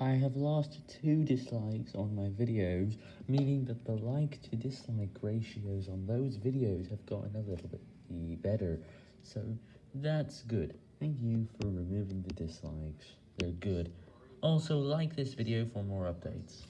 I have lost 2 dislikes on my videos, meaning that the like to dislike ratios on those videos have gotten a little bit better, so that's good. Thank you for removing the dislikes, they're good. Also, like this video for more updates.